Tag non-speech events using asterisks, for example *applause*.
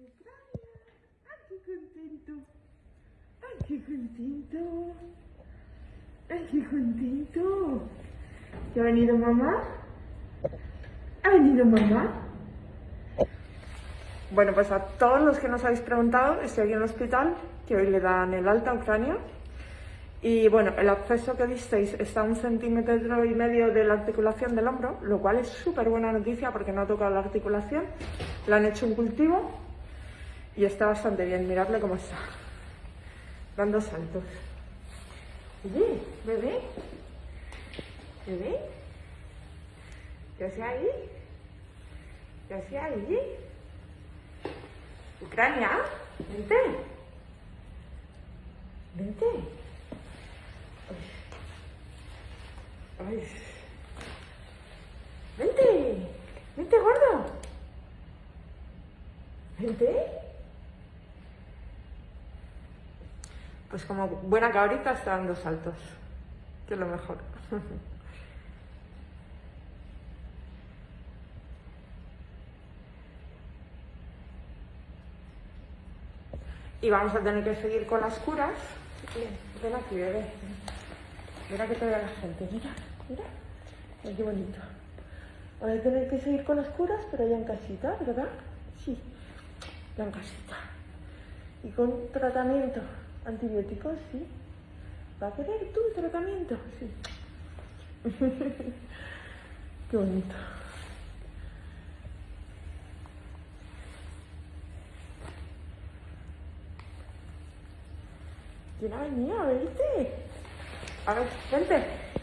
¡Ay, qué contento! ¡Ay, qué contento! ¡Ay, qué contento! ¿Ya ha venido mamá? ¿Ha venido mamá? Bueno, pues a todos los que nos habéis preguntado, estoy aquí en el hospital, que hoy le dan el alta a Ucrania. Y bueno, el acceso que visteis está a un centímetro y medio de la articulación del hombro, lo cual es súper buena noticia porque no ha tocado la articulación. Le han hecho un cultivo y está bastante bien. Miradle cómo está. Dando saltos. Oye, bebé. Bebé. ¿Qué hace ahí? ¿Qué hace ahí? Ucrania, vente. Vente. Ay. Vente. Vente, gordo. Vente. Pues como buena cabrita está dando saltos. Que es lo mejor. *laughs* Y vamos a tener que seguir con las curas. Bien, ven aquí, bebé. Mira que te ve la gente. Mira, mira. Ay, qué bonito. Vamos a tener que seguir con las curas, pero ya en casita, ¿verdad? Sí, ya en casita. Y con tratamiento. Antibióticos, sí. ¿Va a querer tú tratamiento? Sí. *laughs* qué bonito. ¿Quién ha venido a verte? A ver, vente.